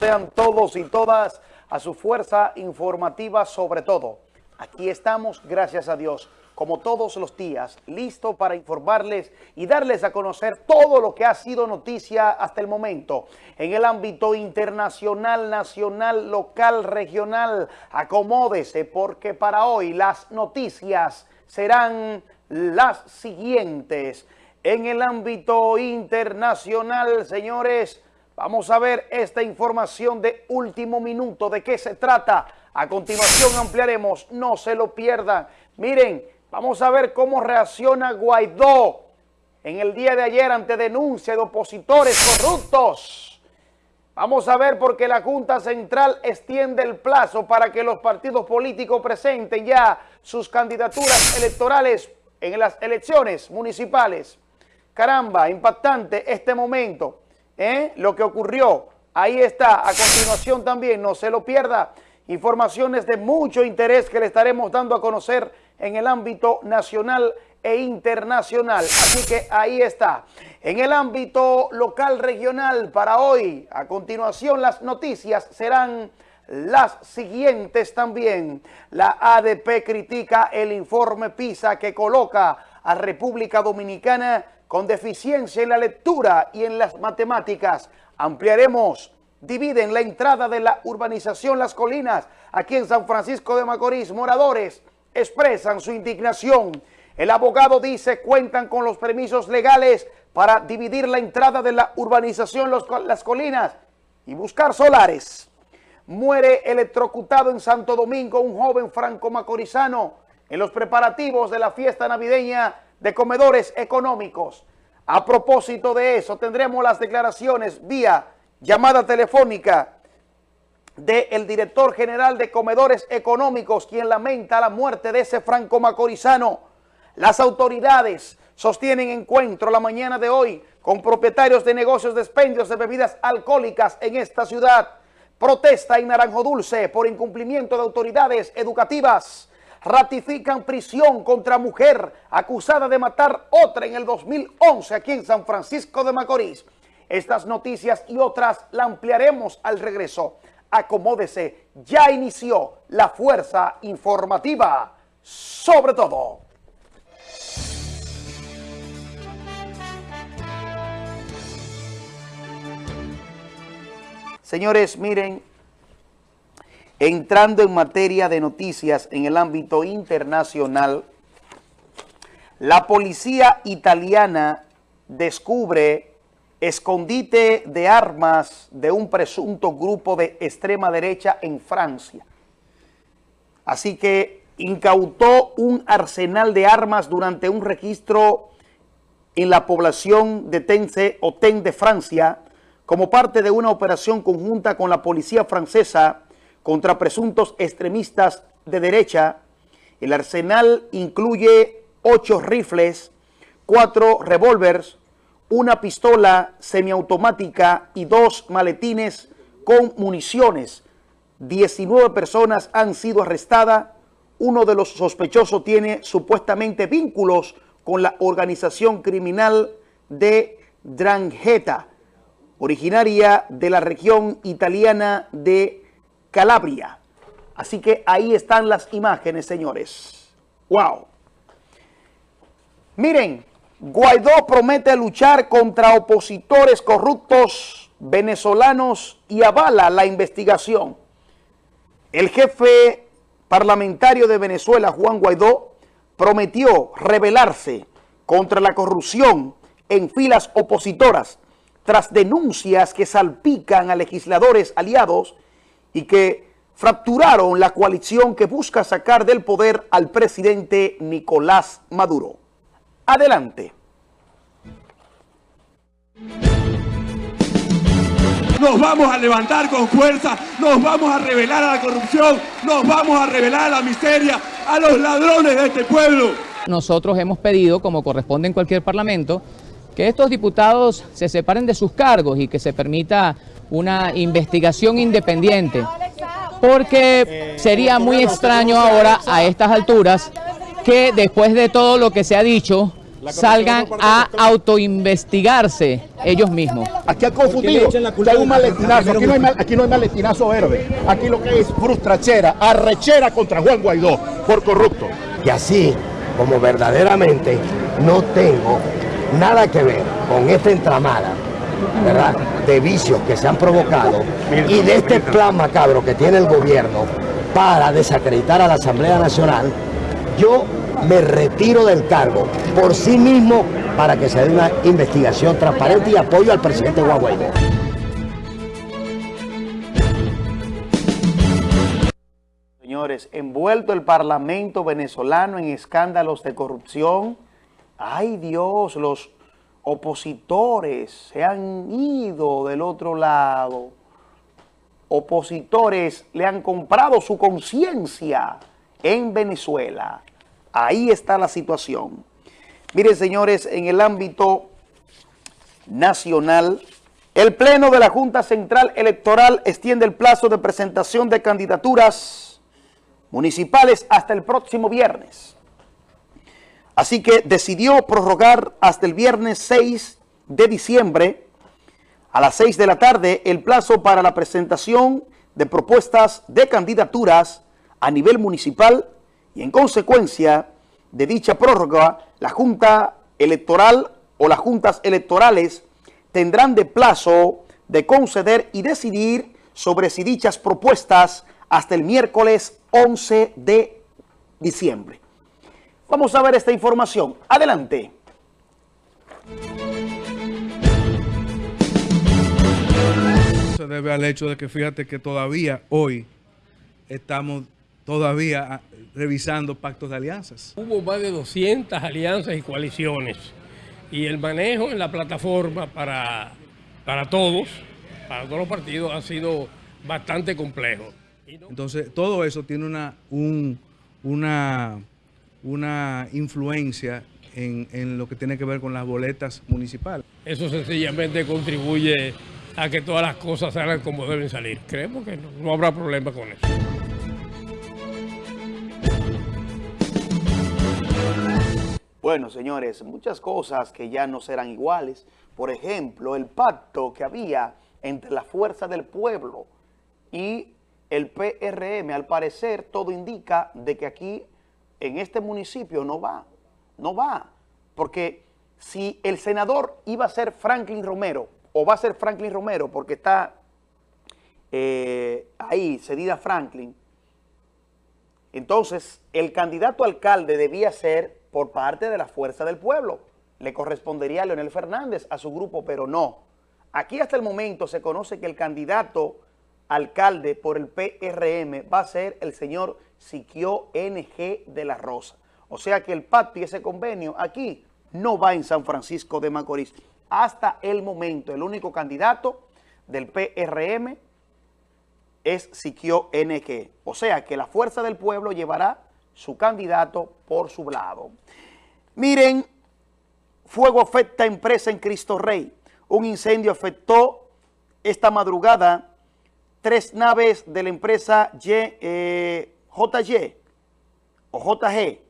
sean todos y todas a su fuerza informativa sobre todo. Aquí estamos, gracias a Dios, como todos los días, listo para informarles y darles a conocer todo lo que ha sido noticia hasta el momento en el ámbito internacional, nacional, local, regional. Acomódese porque para hoy las noticias serán las siguientes. En el ámbito internacional, señores, Vamos a ver esta información de último minuto. ¿De qué se trata? A continuación ampliaremos. No se lo pierdan. Miren, vamos a ver cómo reacciona Guaidó en el día de ayer ante denuncia de opositores corruptos. Vamos a ver porque la Junta Central extiende el plazo para que los partidos políticos presenten ya sus candidaturas electorales en las elecciones municipales. Caramba, impactante este momento. ¿Eh? lo que ocurrió. Ahí está, a continuación también, no se lo pierda, informaciones de mucho interés que le estaremos dando a conocer en el ámbito nacional e internacional. Así que ahí está. En el ámbito local regional para hoy, a continuación las noticias serán las siguientes también. La ADP critica el informe PISA que coloca a República Dominicana con deficiencia en la lectura y en las matemáticas. Ampliaremos, dividen la entrada de la urbanización Las Colinas. Aquí en San Francisco de Macorís, moradores expresan su indignación. El abogado dice cuentan con los permisos legales para dividir la entrada de la urbanización Las Colinas y buscar solares. Muere electrocutado en Santo Domingo un joven franco-macorizano en los preparativos de la fiesta navideña de comedores económicos. A propósito de eso, tendremos las declaraciones vía llamada telefónica del director general de comedores económicos, quien lamenta la muerte de ese franco macorizano. Las autoridades sostienen encuentro la mañana de hoy con propietarios de negocios de expendios de bebidas alcohólicas en esta ciudad. Protesta en Naranjo Dulce por incumplimiento de autoridades educativas ratifican prisión contra mujer acusada de matar otra en el 2011 aquí en San Francisco de Macorís. Estas noticias y otras la ampliaremos al regreso. Acomódese, ya inició la fuerza informativa sobre todo. Señores, miren, Entrando en materia de noticias en el ámbito internacional, la policía italiana descubre escondite de armas de un presunto grupo de extrema derecha en Francia. Así que incautó un arsenal de armas durante un registro en la población de Tense o Ten de Francia como parte de una operación conjunta con la policía francesa contra presuntos extremistas de derecha. El arsenal incluye ocho rifles, cuatro revólveres, una pistola semiautomática y dos maletines con municiones. 19 personas han sido arrestadas. Uno de los sospechosos tiene supuestamente vínculos con la organización criminal de Drangheta, originaria de la región italiana de Calabria. Así que ahí están las imágenes, señores. ¡Wow! Miren, Guaidó promete luchar contra opositores corruptos venezolanos y avala la investigación. El jefe parlamentario de Venezuela, Juan Guaidó, prometió rebelarse contra la corrupción en filas opositoras tras denuncias que salpican a legisladores aliados y que fracturaron la coalición que busca sacar del poder al presidente Nicolás Maduro. Adelante. Nos vamos a levantar con fuerza, nos vamos a revelar a la corrupción, nos vamos a revelar a la miseria, a los ladrones de este pueblo. Nosotros hemos pedido, como corresponde en cualquier parlamento, que estos diputados se separen de sus cargos y que se permita una investigación independiente, porque sería muy extraño ahora a estas alturas que después de todo lo que se ha dicho salgan a autoinvestigarse ellos mismos. Aquí ha confundido, hay un maletinazo, aquí no hay, aquí no hay maletinazo verde, aquí lo que es frustrachera, arrechera contra Juan Guaidó por corrupto. Y así como verdaderamente no tengo nada que ver con esta entramada de vicios que se han provocado. Y de este plan macabro que tiene el gobierno para desacreditar a la Asamblea Nacional, yo me retiro del cargo por sí mismo para que se dé una investigación transparente y apoyo al presidente Guaguaydo. Señores, envuelto el Parlamento venezolano en escándalos de corrupción, ay Dios, los opositores se han ido del otro lado. Opositores le han comprado su conciencia en Venezuela. Ahí está la situación. Miren, señores, en el ámbito nacional, el Pleno de la Junta Central Electoral extiende el plazo de presentación de candidaturas municipales hasta el próximo viernes. Así que decidió prorrogar hasta el viernes 6 de diciembre a las 6 de la tarde el plazo para la presentación de propuestas de candidaturas a nivel municipal y en consecuencia de dicha prórroga, la Junta Electoral o las juntas electorales tendrán de plazo de conceder y decidir sobre si dichas propuestas hasta el miércoles 11 de diciembre. Vamos a ver esta información. Adelante. Se debe al hecho de que fíjate que todavía hoy estamos todavía ah, revisando pactos de alianzas. Hubo más de 200 alianzas y coaliciones y el manejo en la plataforma para, para todos, para todos los partidos, ha sido bastante complejo. Entonces, todo eso tiene una, una una influencia en, lo que tiene que ver con las boletas municipales. Eso sencillamente contribuye a que todas las cosas salgan como deben salir. Creemos que no, habrá problema con eso. Bueno, señores, muchas cosas que ya no serán iguales. Por ejemplo, el pacto que había entre la Fuerza del Pueblo y el PRM, al parecer todo indica de que aquí en este municipio no va, no va, porque si el senador iba a ser Franklin Romero, o va a ser Franklin Romero, porque está eh, ahí, cedida Franklin, entonces el candidato alcalde debía ser por parte de la Fuerza del Pueblo. Le correspondería a Leonel Fernández, a su grupo, pero no. Aquí hasta el momento se conoce que el candidato alcalde por el PRM va a ser el señor Siquio NG de la Rosa. O sea que el pacto y ese convenio aquí no va en San Francisco de Macorís. Hasta el momento, el único candidato del PRM es Siquio NG. O sea que la Fuerza del Pueblo llevará su candidato por su lado. Miren, fuego afecta empresa en Cristo Rey. Un incendio afectó esta madrugada tres naves de la empresa JY eh, o JG,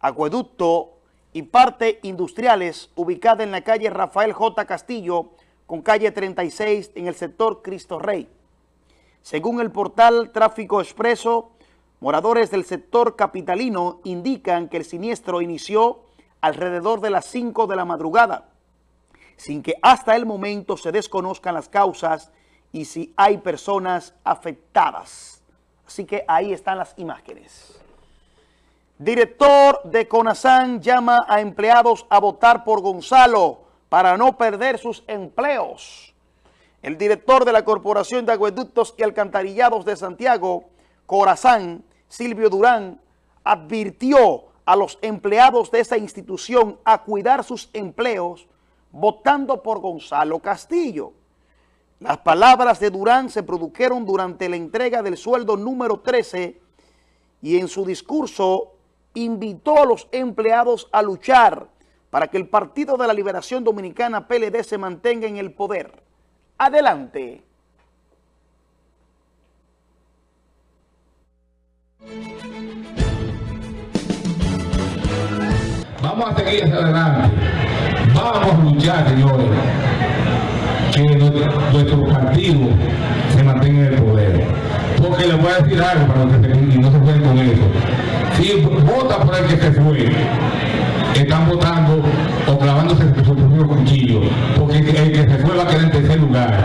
acueducto y parte industriales ubicada en la calle Rafael J. Castillo con calle 36 en el sector Cristo Rey. Según el portal Tráfico Expreso, moradores del sector capitalino indican que el siniestro inició alrededor de las 5 de la madrugada, sin que hasta el momento se desconozcan las causas y si hay personas afectadas. Así que ahí están las imágenes. Director de CONASAN llama a empleados a votar por Gonzalo para no perder sus empleos. El director de la Corporación de Acueductos y Alcantarillados de Santiago, Corazán, Silvio Durán, advirtió a los empleados de esa institución a cuidar sus empleos votando por Gonzalo Castillo. Las palabras de Durán se produjeron durante la entrega del sueldo número 13 y en su discurso invitó a los empleados a luchar para que el Partido de la Liberación Dominicana PLD se mantenga en el poder. Adelante. Vamos a seguir adelante. Vamos a luchar, señores, que nuestro partido se mantenga en el poder. Porque les voy a decir algo para que se, no se jueguen con eso. Si vota por el que se fue, están votando o clavándose su propio cuchillo, porque el que se fue va a quedar en tercer lugar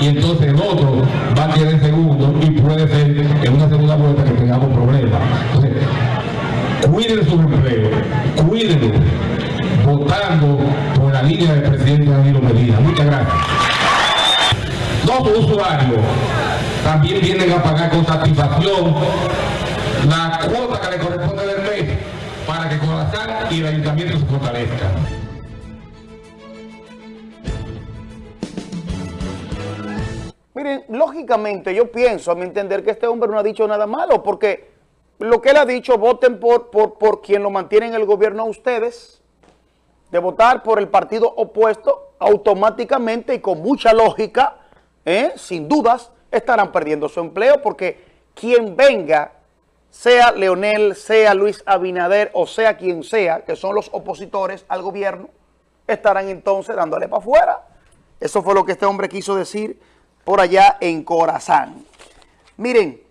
y entonces el otro va a quedar en segundo y puede ser en una segunda vuelta que tengamos problemas. Entonces, cuiden su empleo, cuídenlo, votando por la línea del presidente Danilo Medina. Muchas gracias. Los usuarios también vienen a pagar con satisfacción la cuota que le corresponde del mes para que Corazán y el ayuntamiento se fortalezcan. Miren, lógicamente yo pienso, a mi entender, que este hombre no ha dicho nada malo, porque lo que él ha dicho, voten por, por, por quien lo mantiene en el gobierno a ustedes, de votar por el partido opuesto, automáticamente y con mucha lógica, ¿eh? sin dudas, estarán perdiendo su empleo, porque quien venga, sea Leonel, sea Luis Abinader, o sea quien sea, que son los opositores al gobierno, estarán entonces dándole para afuera. Eso fue lo que este hombre quiso decir por allá en Corazán. Miren,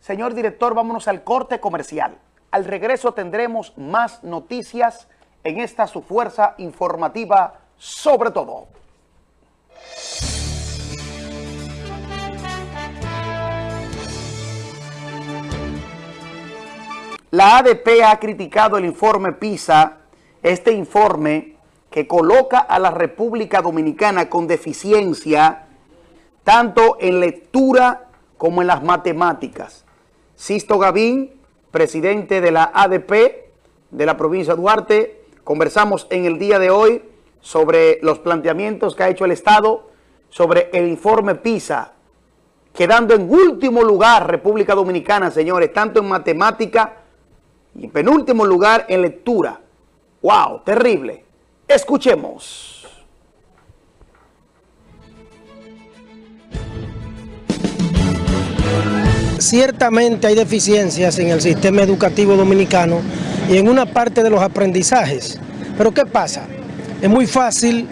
señor director, vámonos al corte comercial. Al regreso tendremos más noticias en esta su fuerza informativa sobre todo. La ADP ha criticado el informe PISA, este informe que coloca a la República Dominicana con deficiencia tanto en lectura como en las matemáticas. Sisto Gavín, presidente de la ADP de la provincia de Duarte, conversamos en el día de hoy sobre los planteamientos que ha hecho el Estado sobre el informe PISA, quedando en último lugar República Dominicana, señores, tanto en matemática y en penúltimo lugar en lectura. ¡Wow! Terrible. Escuchemos. Ciertamente hay deficiencias en el sistema educativo dominicano y en una parte de los aprendizajes. Pero ¿qué pasa? Es muy fácil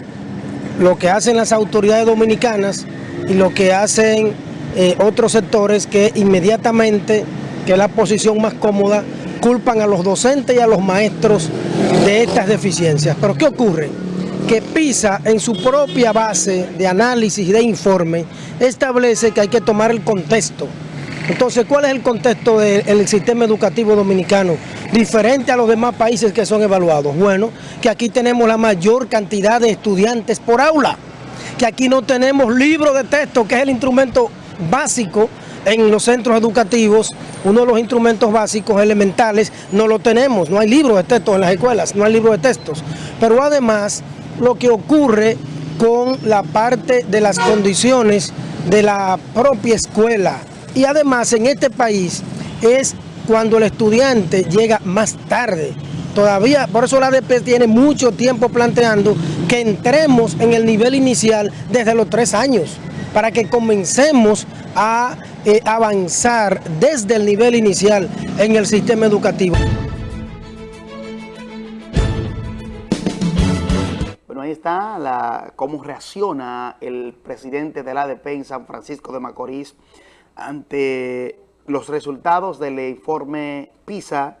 lo que hacen las autoridades dominicanas y lo que hacen eh, otros sectores que inmediatamente, que es la posición más cómoda, culpan a los docentes y a los maestros de estas deficiencias. Pero ¿qué ocurre? Que PISA en su propia base de análisis y de informe establece que hay que tomar el contexto entonces, ¿cuál es el contexto del sistema educativo dominicano? Diferente a los demás países que son evaluados. Bueno, que aquí tenemos la mayor cantidad de estudiantes por aula, que aquí no tenemos libros de texto, que es el instrumento básico en los centros educativos, uno de los instrumentos básicos elementales, no lo tenemos, no hay libros de texto en las escuelas, no hay libros de textos. Pero además, lo que ocurre con la parte de las condiciones de la propia escuela, y además en este país es cuando el estudiante llega más tarde. Todavía, por eso la ADP tiene mucho tiempo planteando que entremos en el nivel inicial desde los tres años, para que comencemos a eh, avanzar desde el nivel inicial en el sistema educativo. Bueno, ahí está cómo reacciona el presidente de la ADP en San Francisco de Macorís ante los resultados del informe PISA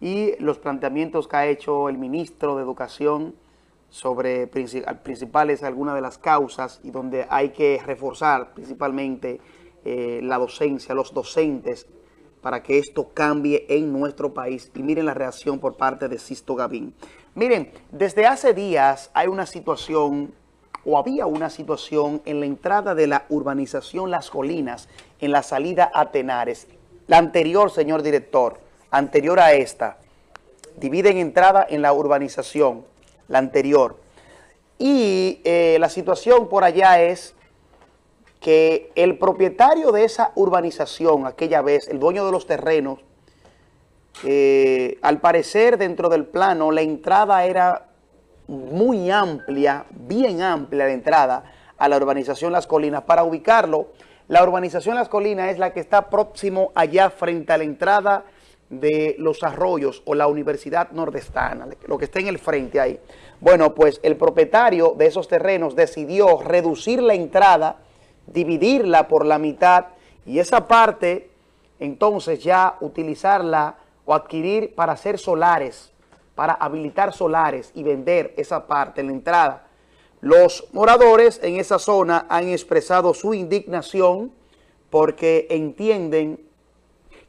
y los planteamientos que ha hecho el ministro de Educación sobre principales algunas de las causas y donde hay que reforzar principalmente eh, la docencia, los docentes, para que esto cambie en nuestro país. Y miren la reacción por parte de Sisto Gavín. Miren, desde hace días hay una situación o había una situación en la entrada de la urbanización Las Colinas, en la salida a Tenares. La anterior, señor director, anterior a esta, dividen entrada en la urbanización, la anterior. Y eh, la situación por allá es que el propietario de esa urbanización, aquella vez, el dueño de los terrenos, eh, al parecer dentro del plano la entrada era muy amplia, bien amplia la entrada a la urbanización Las Colinas. Para ubicarlo, la urbanización Las Colinas es la que está próximo allá frente a la entrada de los arroyos o la Universidad Nordestana, lo que está en el frente ahí. Bueno, pues el propietario de esos terrenos decidió reducir la entrada, dividirla por la mitad y esa parte entonces ya utilizarla o adquirir para hacer solares, para habilitar solares y vender esa parte la entrada. Los moradores en esa zona han expresado su indignación porque entienden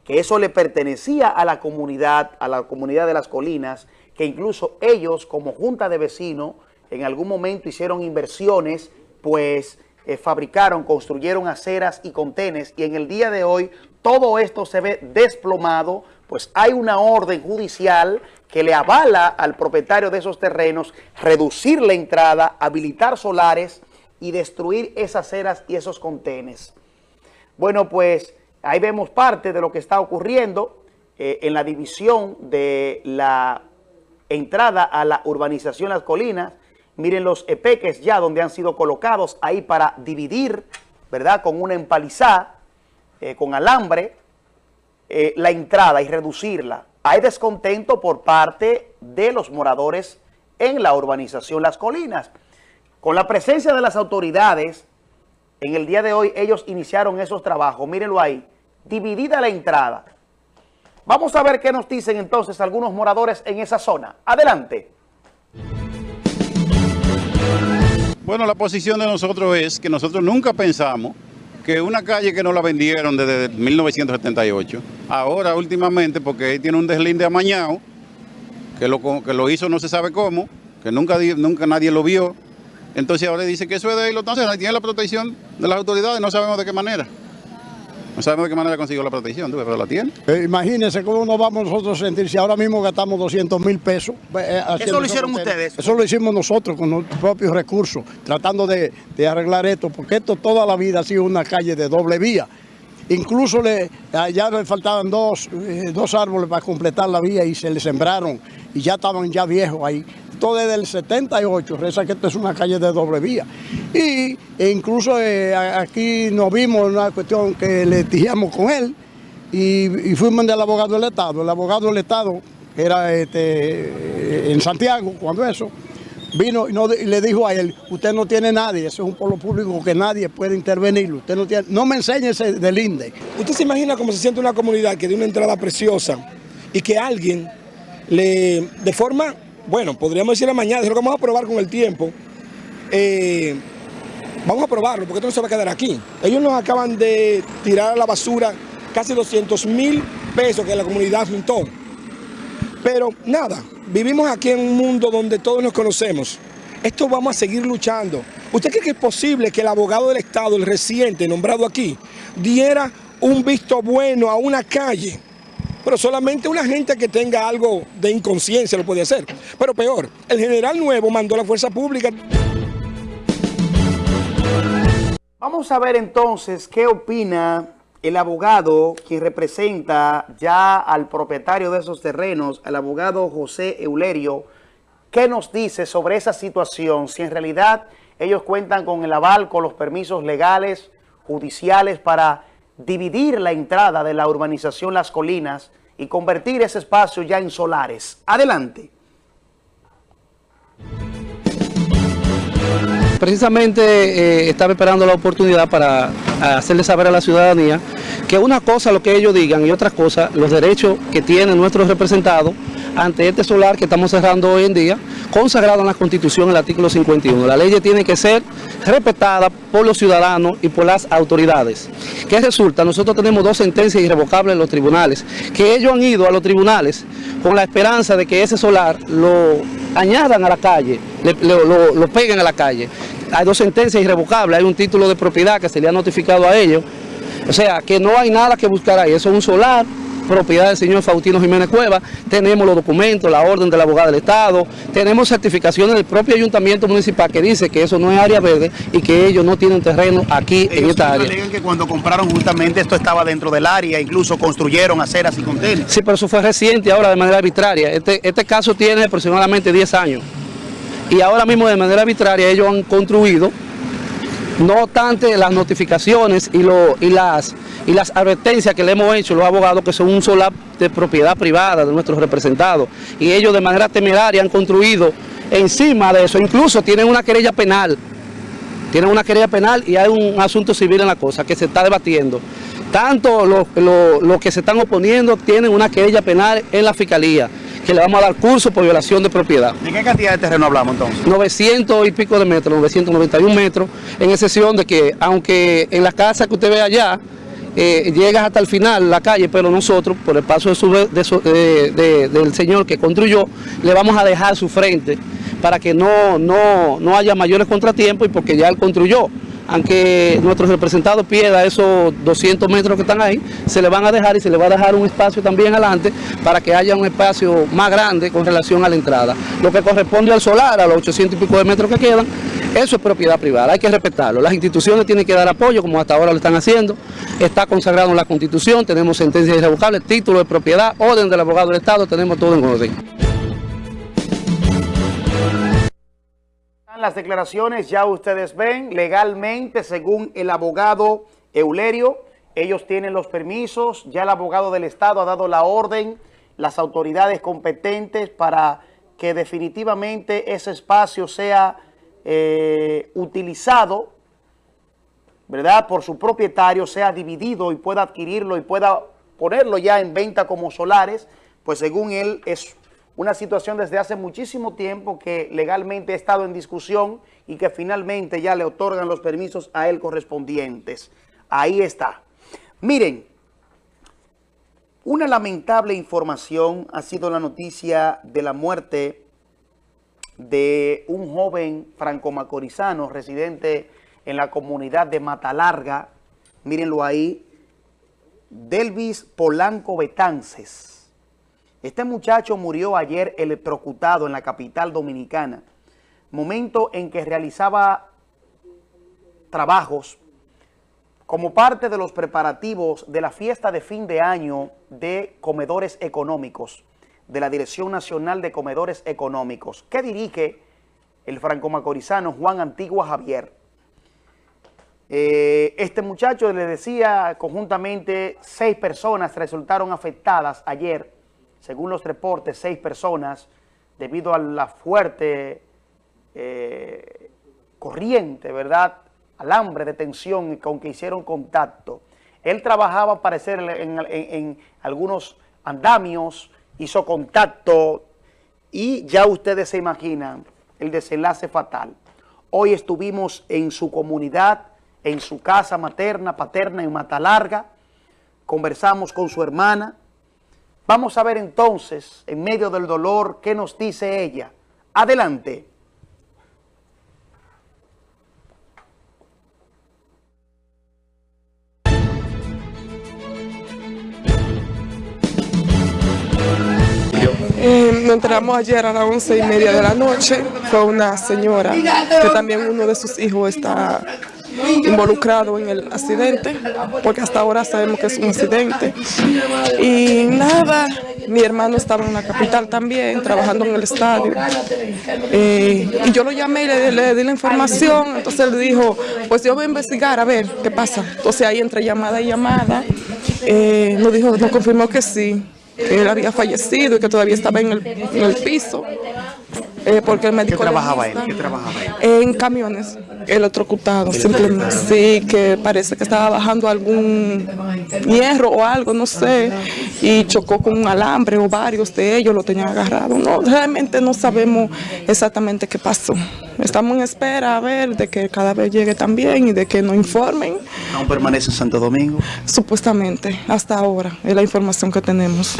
que eso le pertenecía a la comunidad, a la comunidad de las colinas, que incluso ellos como junta de vecinos en algún momento hicieron inversiones, pues eh, fabricaron, construyeron aceras y contenes y en el día de hoy todo esto se ve desplomado, pues hay una orden judicial que le avala al propietario de esos terrenos reducir la entrada, habilitar solares y destruir esas aceras y esos contenes. Bueno, pues ahí vemos parte de lo que está ocurriendo eh, en la división de la entrada a la urbanización Las Colinas. Miren los epeques ya donde han sido colocados ahí para dividir, ¿verdad? Con una empalizada, eh, con alambre, eh, la entrada y reducirla. Hay descontento por parte de los moradores en la urbanización Las Colinas. Con la presencia de las autoridades, en el día de hoy ellos iniciaron esos trabajos. Mírenlo ahí, dividida la entrada. Vamos a ver qué nos dicen entonces algunos moradores en esa zona. Adelante. Bueno, la posición de nosotros es que nosotros nunca pensamos que una calle que no la vendieron desde 1978, ahora últimamente, porque tiene un deslinde amañado, que lo, que lo hizo no se sabe cómo, que nunca, nunca nadie lo vio, entonces ahora dice que eso es de él, entonces tiene la protección de las autoridades, no sabemos de qué manera. No sabemos de qué manera consiguió la protección, pero la tiene. Eh, imagínense cómo nos vamos nosotros a sentir si ahora mismo gastamos 200 mil pesos. Eh, ¿Eso lo hicieron ustedes? Eso lo hicimos nosotros con nuestros propios recursos, tratando de, arreglar esto, porque esto toda la vida ha sido una calle de doble vía. Incluso le, ya le faltaban dos, eh, dos árboles para completar la vía y se le sembraron y ya estaban ya viejos ahí desde el 78, reza que esto es una calle de doble vía. Y incluso eh, aquí nos vimos una cuestión que le dijimos con él y, fuimos del abogado del Estado. El abogado del Estado, era este, en Santiago, cuando eso, vino y, le dijo a él, usted no tiene nadie, eso es un pueblo público que nadie puede intervenir, usted no tiene, no me enseñe ese del INDE. ¿Usted se imagina cómo se siente una comunidad que de una entrada preciosa y que alguien le, de forma bueno, podríamos decir mañana, es lo que vamos a probar con el tiempo. Eh, vamos a probarlo, porque esto no se va a quedar aquí. Ellos nos acaban de tirar a la basura casi 200 mil pesos que la comunidad juntó. Pero nada, vivimos aquí en un mundo donde todos nos conocemos. Esto vamos a seguir luchando. ¿Usted cree que es posible que el abogado del Estado, el reciente nombrado aquí, diera un visto bueno a una calle pero solamente una gente que tenga algo de inconsciencia lo puede hacer. Pero peor, el general nuevo mandó a la fuerza pública. Vamos a ver entonces qué opina el abogado que representa ya al propietario de esos terrenos, el abogado José Eulerio, qué nos dice sobre esa situación, si en realidad ellos cuentan con el aval, con los permisos legales, judiciales para dividir la entrada de la urbanización Las Colinas y convertir ese espacio ya en solares. Adelante. Precisamente eh, estaba esperando la oportunidad para hacerle saber a la ciudadanía que una cosa lo que ellos digan y otra cosa los derechos que tienen nuestros representados ante este solar que estamos cerrando hoy en día, consagrado en la Constitución, el artículo 51. La ley tiene que ser respetada por los ciudadanos y por las autoridades. ¿Qué resulta? Nosotros tenemos dos sentencias irrevocables en los tribunales, que ellos han ido a los tribunales con la esperanza de que ese solar lo añadan a la calle, lo, lo peguen a la calle. Hay dos sentencias irrevocables, hay un título de propiedad que se le ha notificado a ellos, o sea, que no hay nada que buscar ahí, eso es un solar propiedad del señor Faustino Jiménez Cueva, tenemos los documentos, la orden de la abogada del Estado, tenemos certificaciones del propio ayuntamiento municipal que dice que eso no es área verde y que ellos no tienen terreno aquí en esta área. alegan que cuando compraron justamente esto estaba dentro del área, incluso construyeron aceras y contenedores. Sí, pero eso fue reciente ahora de manera arbitraria. Este, este caso tiene aproximadamente 10 años y ahora mismo de manera arbitraria ellos han construido No obstante, las notificaciones y, las, advertencias que le hemos hecho los abogados que son un solar de propiedad privada de nuestros representados y ellos de manera temeraria han construido encima de eso, incluso tienen una querella penal, tienen una querella penal y hay un asunto civil en la cosa que se está debatiendo. Tanto los, los que se están oponiendo tienen una querella penal en la fiscalía que le vamos a dar curso por violación de propiedad. ¿De qué cantidad de terreno hablamos entonces? 900 y pico de metros, 991 metros, en excepción de que, aunque en la casa que usted ve allá, eh, llegas hasta el final la calle, pero nosotros, por el paso de su, de su, de, del señor que construyó, le vamos a dejar su frente para que no, no, no haya mayores contratiempos y porque ya él construyó aunque nuestros representados pierdan esos 200 metros que están ahí, se le van a dejar y se le va a dejar un espacio también adelante para que haya un espacio más grande con relación a la entrada. Lo que corresponde al solar, a los 800 y pico de metros que quedan, eso es propiedad privada, hay que respetarlo. Las instituciones tienen que dar apoyo, como hasta ahora lo están haciendo. Está consagrado en la Constitución, tenemos sentencias irrevocables, título de propiedad, orden del abogado del Estado, tenemos todo en orden. Las declaraciones, ya ustedes ven, legalmente, según el abogado Eulerio, ellos tienen los permisos, ya el abogado del Estado ha dado la orden, las autoridades competentes para que definitivamente ese espacio sea eh, utilizado, ¿verdad?, por su propietario, sea dividido y pueda adquirirlo y pueda ponerlo ya en venta como solares, pues según él es una situación desde hace muchísimo tiempo que legalmente ha estado en discusión y que finalmente ya le otorgan los permisos a él correspondientes. Ahí está. Miren, una lamentable información ha sido la noticia de la muerte de un joven franco-macorizano residente en la comunidad de Matalarga, mírenlo ahí, Delvis Polanco Betances este muchacho murió ayer electrocutado en la capital dominicana, momento en que realizaba trabajos como parte de los preparativos de la fiesta de fin de año de comedores económicos, de la Dirección Nacional de Comedores Económicos, que dirige el franco-macorizano Juan Antigua Javier. Eh, este muchacho le decía conjuntamente seis personas resultaron afectadas ayer según los reportes, seis personas, debido a la fuerte eh, corriente, ¿verdad?, alambre de tensión con que hicieron contacto. Él trabajaba, parecer, en, en, en algunos andamios, hizo contacto y ya ustedes se imaginan el desenlace fatal. Hoy estuvimos en su comunidad, en su casa materna, paterna en Matalarga, conversamos con su hermana, Vamos a ver entonces, en medio del dolor, qué nos dice ella. Adelante. Eh, nos enteramos ayer a las once y media de la noche. Fue una señora que también uno de sus hijos está involucrado en el accidente, porque hasta ahora sabemos que es un accidente. Y nada, mi hermano estaba en la capital también, trabajando en el estadio. Eh, y yo lo llamé y le, di la información, entonces él dijo, pues yo voy a investigar a ver qué pasa. Entonces ahí entre llamada y llamada, eh, nos dijo, nos confirmó que sí, que él había fallecido y que todavía estaba en el, en el piso. Eh, porque el médico... ¿Qué trabajaba él? ¿Qué trabajaba él? En camiones, electrocutado, simplemente. Sí, que parece que estaba bajando algún hierro o algo, no sé, y chocó con un alambre o varios de ellos lo tenían agarrado. No, realmente no sabemos exactamente qué pasó. Estamos en espera a ver de que cada vez llegue también y de que nos informen. ¿Aún permanece en Santo Domingo? Supuestamente, hasta ahora, es la información que tenemos.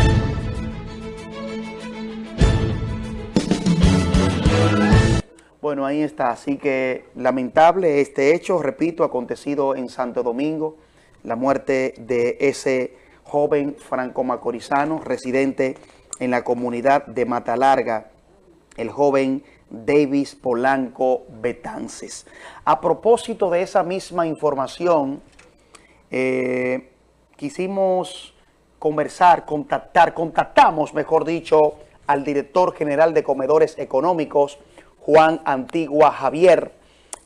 Bueno, ahí está. Así que lamentable este hecho, repito, acontecido en Santo Domingo, la muerte de ese joven franco-macorizano, residente en la comunidad de Matalarga, el joven Davis Polanco Betances. A propósito de esa misma información, eh, quisimos conversar, contactar, contactamos, mejor dicho, al director general de Comedores Económicos, Juan Antigua Javier,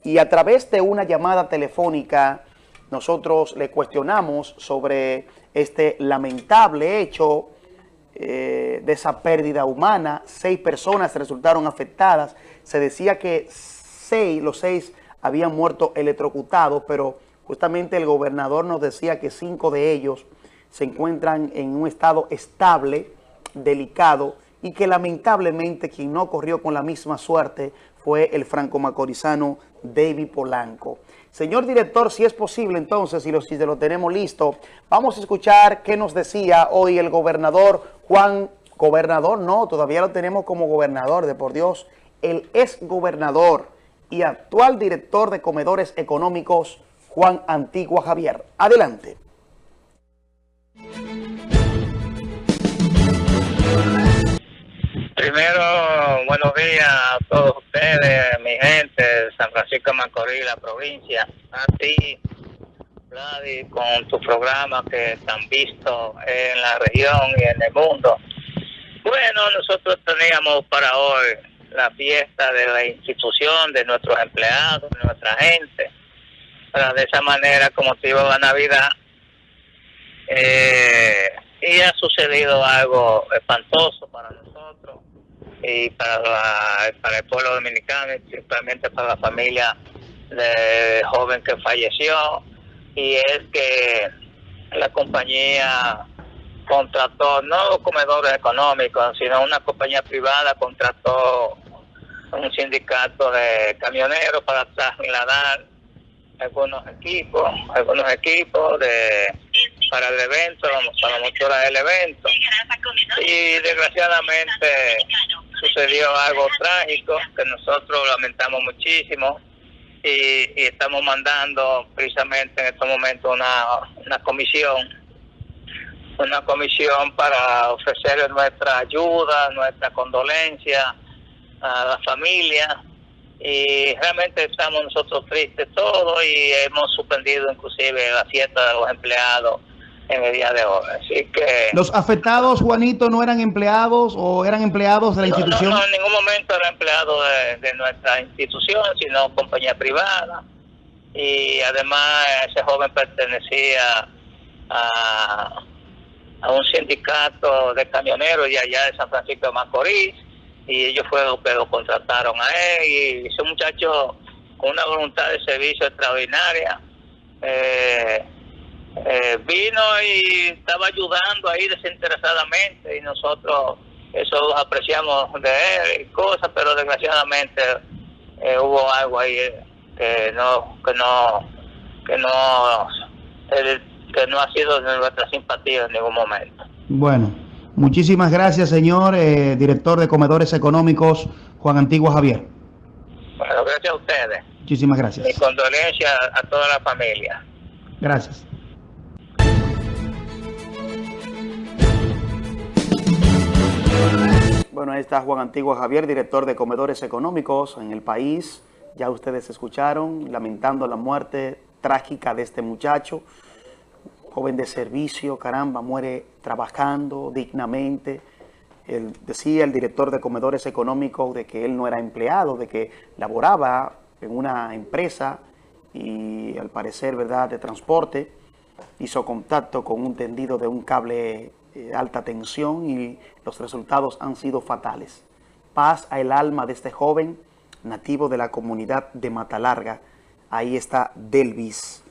y a través de una llamada telefónica nosotros le cuestionamos sobre este lamentable hecho eh, de esa pérdida humana. Seis personas resultaron afectadas. Se decía que seis, los seis habían muerto electrocutados, pero justamente el gobernador nos decía que cinco de ellos se encuentran en un estado estable, delicado, y que lamentablemente quien no corrió con la misma suerte fue el franco-macorizano David Polanco. Señor director, si es posible entonces, si lo, si lo tenemos listo, vamos a escuchar qué nos decía hoy el gobernador Juan, gobernador no, todavía lo tenemos como gobernador, de por Dios, el ex gobernador y actual director de comedores económicos, Juan Antigua Javier. Adelante. Primero, buenos días a todos ustedes, mi gente San Francisco de Macorís, la provincia. A ti, Vladi, con tu programa que están visto en la región y en el mundo. Bueno, nosotros teníamos para hoy la fiesta de la institución, de nuestros empleados, de nuestra gente. Para de esa manera, como te la Navidad, eh, y ha sucedido algo espantoso para nosotros y para, para el pueblo dominicano y principalmente para la familia del joven que falleció. Y es que la compañía contrató no comedores económicos sino una compañía privada contrató un sindicato de camioneros para trasladar algunos equipos algunos equipos de para el evento para mostrar el evento. Y desgraciadamente sucedió algo trágico que nosotros lamentamos muchísimo y, estamos mandando precisamente en estos momentos una, una comisión, una comisión para ofrecer nuestra ayuda, nuestra condolencia a la familia y realmente estamos nosotros tristes todos y hemos suspendido inclusive la fiesta de los empleados en el día de hoy. Así que... ¿Los afectados, Juanito, no eran empleados o eran empleados de la institución? No, en ningún momento era empleado de, nuestra institución, sino compañía privada. Y además ese joven pertenecía a, a un sindicato de camioneros de allá de San Francisco de Macorís y ellos fueron que lo contrataron a él y ese muchacho con una voluntad de servicio extraordinaria. Eh, eh, vino y estaba ayudando ahí desinteresadamente y nosotros eso apreciamos de él y cosas, pero desgraciadamente eh, hubo algo ahí que no que no que no que no ha sido de nuestra simpatía en ningún momento. Bueno, muchísimas gracias, señor eh, director de comedores económicos Juan Antigua Javier. Bueno, gracias a ustedes. Muchísimas gracias. Mi condolencia a toda la familia. Gracias. Bueno, ahí está Juan Antigua Javier, director de comedores económicos en el país. Ya ustedes escucharon, lamentando la muerte trágica de este muchacho, joven de servicio, caramba, muere trabajando dignamente. decía el director de comedores económicos de que él no era empleado, de que laboraba en una empresa y al parecer, ¿verdad?, de transporte, hizo contacto con un tendido de un cable eh, alta tensión y los resultados han sido fatales. Paz al alma de este joven nativo de la comunidad de Matalarga. Ahí está Delvis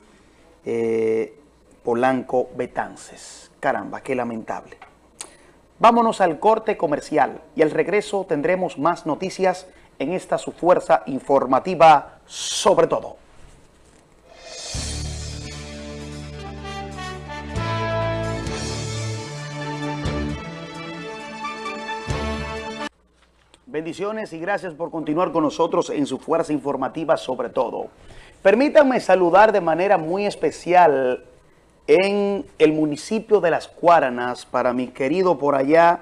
eh, Polanco Betances. Caramba, qué lamentable. Vámonos al corte comercial y al regreso tendremos más noticias en esta su fuerza informativa sobre todo. Bendiciones y gracias por continuar con nosotros en su fuerza informativa sobre todo. Permítanme saludar de manera muy especial en el municipio de Las Cuaranas para mi querido por allá,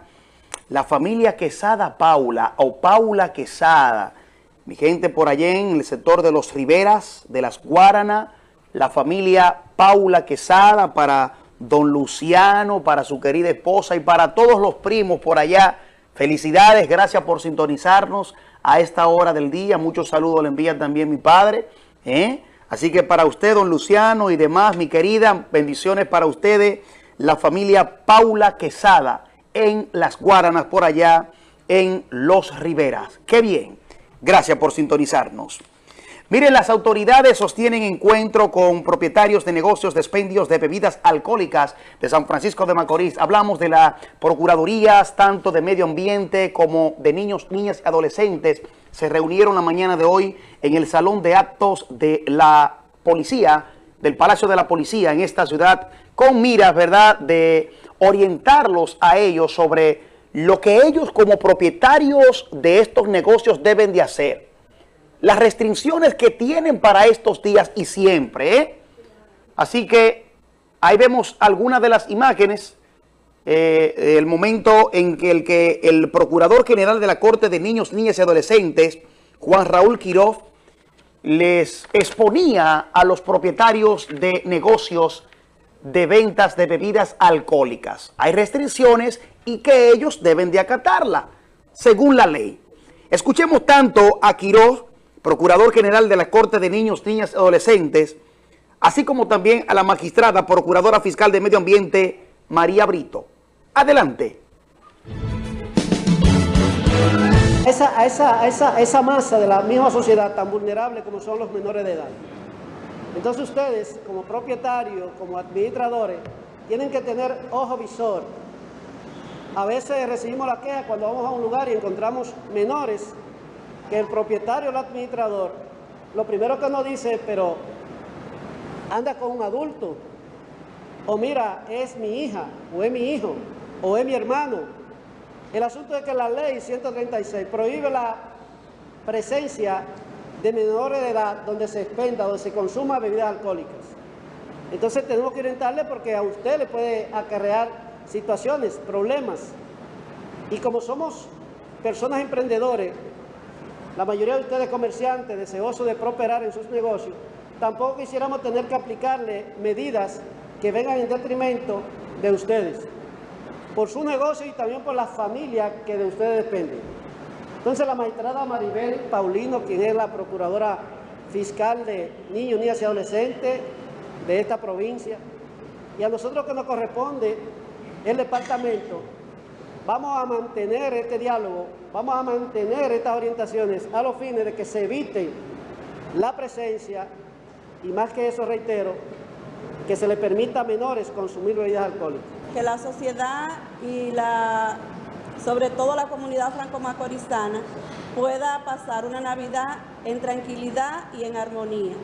la familia Quesada Paula o Paula Quesada. Mi gente por allá en el sector de los Riberas, de Las Guaranas, la familia Paula Quesada para don Luciano, para su querida esposa y para todos los primos por allá Felicidades, gracias por sintonizarnos a esta hora del día. Muchos saludos le envía también mi padre. ¿eh? Así que para usted, don Luciano y demás, mi querida, bendiciones para ustedes, la familia Paula Quesada en Las Guaranas, por allá en Los Riveras. ¡Qué bien! Gracias por sintonizarnos. Miren, las autoridades sostienen encuentro con propietarios de negocios de de bebidas alcohólicas de San Francisco de Macorís. Hablamos de las procuradurías, tanto de medio ambiente como de niños, niñas y adolescentes. Se reunieron la mañana de hoy en el salón de actos de la policía, del Palacio de la Policía en esta ciudad, con miras, ¿verdad?, de orientarlos a ellos sobre lo que ellos como propietarios de estos negocios deben de hacer las restricciones que tienen para estos días y siempre. ¿eh? Así que ahí vemos algunas de las imágenes, eh, el momento en que el, que el Procurador General de la Corte de Niños, Niñas y Adolescentes, Juan Raúl Quiroz, les exponía a los propietarios de negocios de ventas de bebidas alcohólicas. Hay restricciones y que ellos deben de acatarla, según la ley. Escuchemos tanto a Quiroz Procurador General de la Corte de Niños, Niñas y Adolescentes, así como también a la magistrada Procuradora Fiscal de Medio Ambiente, María Brito. Adelante. Esa, esa, esa, esa masa de la misma sociedad tan vulnerable como son los menores de edad. Entonces ustedes, como propietarios, como administradores, tienen que tener ojo visor. A veces recibimos la queja cuando vamos a un lugar y encontramos menores que el propietario el administrador, lo primero que nos dice, pero anda con un adulto, o mira, es mi hija, o es mi hijo, o es mi hermano. El asunto es que la ley 136 prohíbe la presencia de menores de edad donde se expenda, donde se consuma bebidas alcohólicas. Entonces tenemos que orientarle porque a usted le puede acarrear situaciones, problemas. Y como somos personas emprendedores, la mayoría de ustedes comerciantes deseosos de prosperar en sus negocios, tampoco quisiéramos tener que aplicarle medidas que vengan en detrimento de ustedes, por su negocio y también por la familia que de ustedes depende. Entonces la magistrada Maribel Paulino, quien es la procuradora fiscal de niños, niñas y adolescentes de esta provincia, y a nosotros que nos corresponde el departamento, vamos a mantener este diálogo, vamos a mantener estas orientaciones a los fines de que se evite la presencia y más que eso reitero, que se le permita a menores consumir bebidas alcohólicas. Que la sociedad y la, sobre todo la comunidad franco-macorizana pueda pasar una Navidad en tranquilidad y en armonía.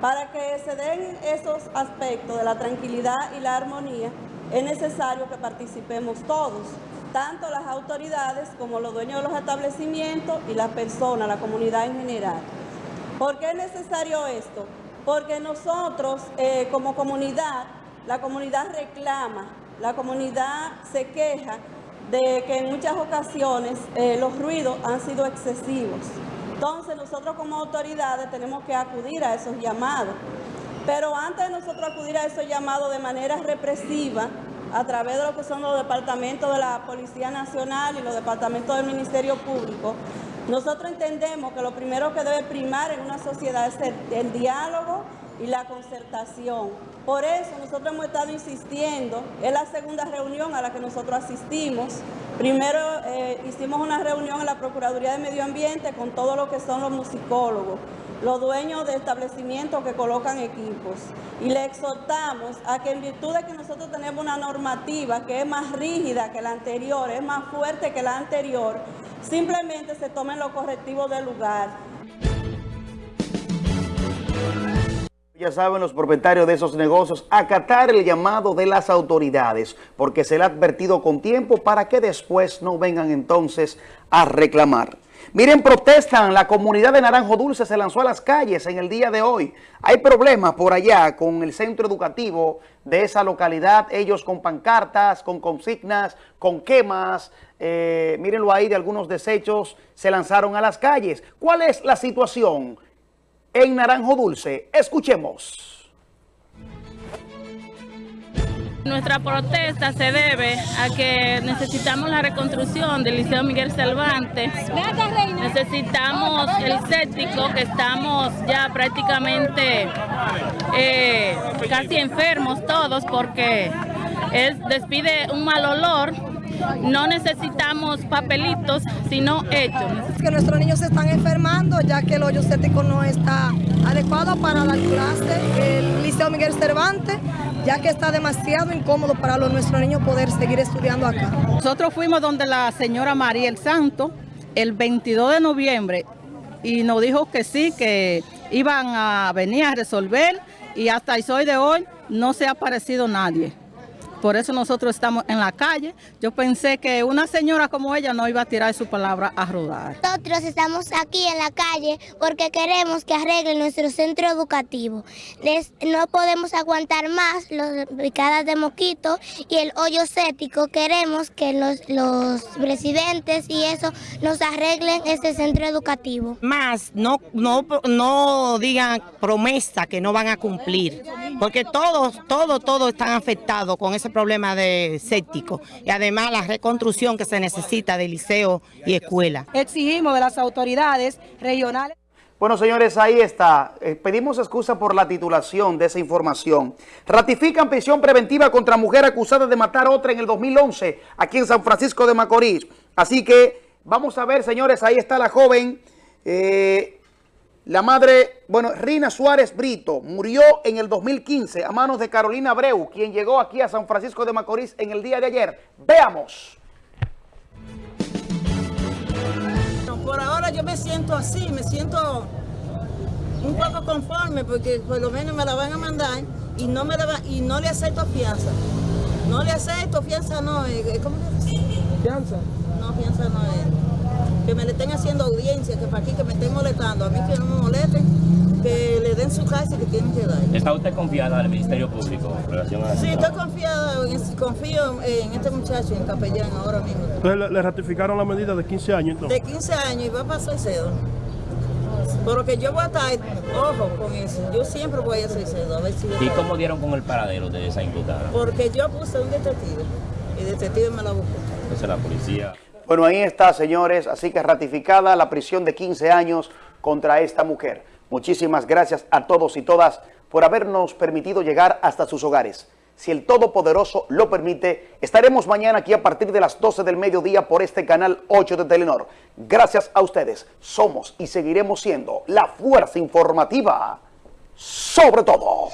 Para que se den esos aspectos de la tranquilidad y la armonía, es necesario que participemos todos, tanto las autoridades como los dueños de los establecimientos y las personas, la comunidad en general. ¿Por qué es necesario esto? Porque nosotros eh, como comunidad, la comunidad reclama, la comunidad se queja de que en muchas ocasiones eh, los ruidos han sido excesivos. Entonces nosotros como autoridades tenemos que acudir a esos llamados. Pero antes de nosotros acudir a esos llamados de manera represiva, a través de lo que son los departamentos de la Policía Nacional y los departamentos del Ministerio Público, nosotros entendemos que lo primero que debe primar en una sociedad es el, diálogo y la concertación. Por eso nosotros hemos estado insistiendo, es la segunda reunión a la que nosotros asistimos. Primero eh, hicimos una reunión en la Procuraduría de Medio Ambiente con todo lo que son los musicólogos los dueños de establecimientos que colocan equipos. Y le exhortamos a que en virtud de que nosotros tenemos una normativa que es más rígida que la anterior, es más fuerte que la anterior, simplemente se tomen los correctivos del lugar. Ya saben los propietarios de esos negocios, acatar el llamado de las autoridades, porque se le ha advertido con tiempo para que después no vengan entonces a reclamar. Miren, protestan, la comunidad de Naranjo Dulce se lanzó a las calles en el día de hoy. Hay problemas por allá con el centro educativo de esa localidad, ellos con pancartas, con consignas, con quemas, eh, mírenlo ahí de algunos desechos, se lanzaron a las calles. ¿Cuál es la situación en Naranjo Dulce? Escuchemos. Nuestra protesta se debe a que necesitamos la reconstrucción del Liceo Miguel Cervantes. Necesitamos el séptico que estamos ya prácticamente eh, casi enfermos todos porque es, despide un mal olor. No necesitamos papelitos, sino hechos. Que nuestros niños se están enfermando ya que el hoyo séptico no está adecuado para dar clase. El Liceo Miguel Cervantes ya que está demasiado incómodo para los, nuestros niños poder seguir estudiando acá. Nosotros fuimos donde la señora María el Santo el 22 de noviembre y nos dijo que sí, que iban a venir a resolver y hasta el hoy de hoy no se ha aparecido nadie. Por eso nosotros estamos en la calle. Yo pensé que una señora como ella no iba a tirar su palabra a rodar. Nosotros estamos aquí en la calle porque queremos que arreglen nuestro centro educativo. no podemos aguantar más las picadas de mosquito y el hoyo cético. Queremos que los, los presidentes y eso nos arreglen ese centro educativo. Más, no, no, no digan promesa que no van a cumplir, porque todos, todos, todos están afectados con ese problema de séptico y además la reconstrucción que se necesita de liceo y escuela. Exigimos de las autoridades regionales. Bueno, señores, ahí está. Eh, pedimos excusa por la titulación de esa información. Ratifican prisión preventiva contra mujer acusada de matar a otra en el 2011 aquí en San Francisco de Macorís. Así que vamos a ver, señores, ahí está la joven. Eh, la madre, bueno, Rina Suárez Brito murió en el 2015 a manos de Carolina Abreu, quien llegó aquí a San Francisco de Macorís en el día de ayer. Veamos. Por ahora yo me siento así, me siento un poco conforme porque por lo menos me la van a mandar y no me la y no le acepto fianza. No le acepto fianza, no. Eh, eh, ¿Cómo que Fianza. No, fianza no es que me le estén haciendo audiencia, que para aquí que me estén molestando, a mí que no me molesten, que le den su casa y que tienen que dar. ¿Está usted confiada al Ministerio Público en relación a Sí, estoy confiada, confío en este muchacho, en Capellán, ahora mismo. Entonces le, ratificaron la medida de 15 años entonces? De 15 años y va a pasar cedo. Pero que yo voy a estar, ojo con eso, yo siempre voy a hacer cedo, a ver si... ¿Y cómo dieron con el paradero de esa imputada? Porque yo puse un detective, y el detective me la buscó. Entonces la policía... Bueno, ahí está, señores. Así que ratificada la prisión de 15 años contra esta mujer. Muchísimas gracias a todos y todas por habernos permitido llegar hasta sus hogares. Si el Todopoderoso lo permite, estaremos mañana aquí a partir de las 12 del mediodía por este canal 8 de Telenor. Gracias a ustedes, somos y seguiremos siendo la fuerza informativa sobre todo.